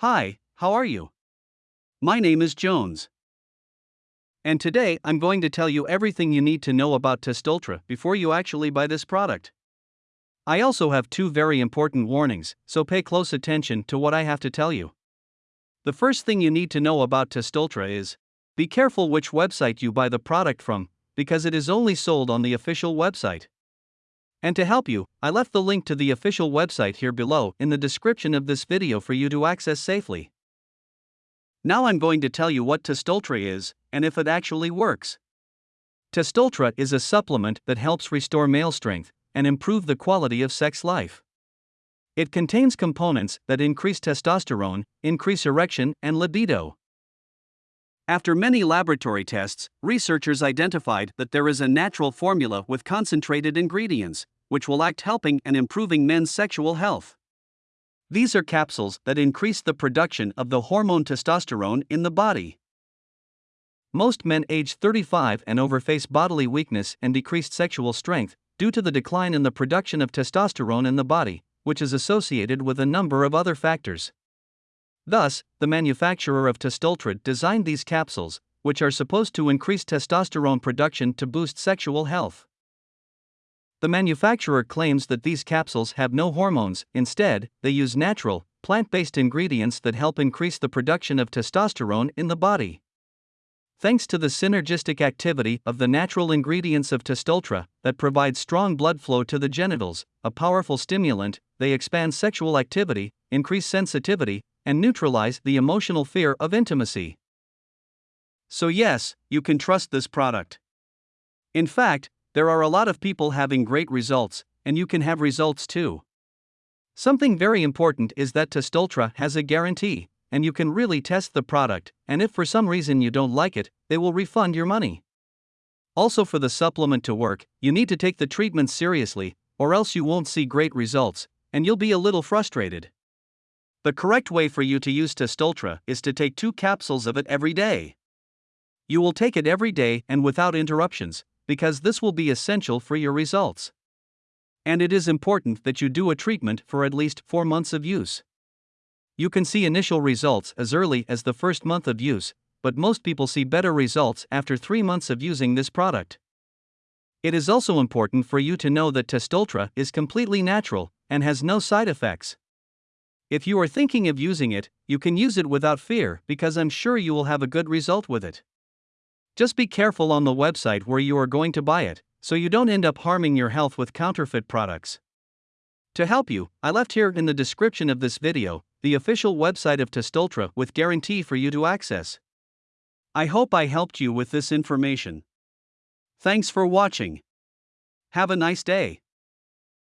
Hi, how are you? My name is Jones. And today I'm going to tell you everything you need to know about Testultra before you actually buy this product. I also have two very important warnings, so pay close attention to what I have to tell you. The first thing you need to know about Testultra is be careful which website you buy the product from, because it is only sold on the official website. And to help you, I left the link to the official website here below in the description of this video for you to access safely. Now I'm going to tell you what Testultra is, and if it actually works. Testultra is a supplement that helps restore male strength and improve the quality of sex life. It contains components that increase testosterone, increase erection, and libido. After many laboratory tests, researchers identified that there is a natural formula with concentrated ingredients, which will act helping and improving men's sexual health. These are capsules that increase the production of the hormone testosterone in the body. Most men age 35 and over face bodily weakness and decreased sexual strength due to the decline in the production of testosterone in the body, which is associated with a number of other factors. Thus, the manufacturer of Testultra designed these capsules, which are supposed to increase testosterone production to boost sexual health. The manufacturer claims that these capsules have no hormones, instead, they use natural, plant based ingredients that help increase the production of testosterone in the body. Thanks to the synergistic activity of the natural ingredients of Testultra that provide strong blood flow to the genitals, a powerful stimulant, they expand sexual activity, increase sensitivity, and neutralize the emotional fear of intimacy. So, yes, you can trust this product. In fact, there are a lot of people having great results, and you can have results too. Something very important is that Testultra has a guarantee, and you can really test the product, and if for some reason you don't like it, they will refund your money. Also, for the supplement to work, you need to take the treatment seriously, or else you won't see great results, and you'll be a little frustrated. The correct way for you to use Testultra is to take two capsules of it every day. You will take it every day and without interruptions, because this will be essential for your results. And it is important that you do a treatment for at least 4 months of use. You can see initial results as early as the first month of use, but most people see better results after 3 months of using this product. It is also important for you to know that Testultra is completely natural and has no side effects. If you are thinking of using it, you can use it without fear because I'm sure you will have a good result with it. Just be careful on the website where you are going to buy it, so you don't end up harming your health with counterfeit products. To help you, I left here in the description of this video the official website of Testultra with guarantee for you to access. I hope I helped you with this information. Thanks for watching. Have a nice day.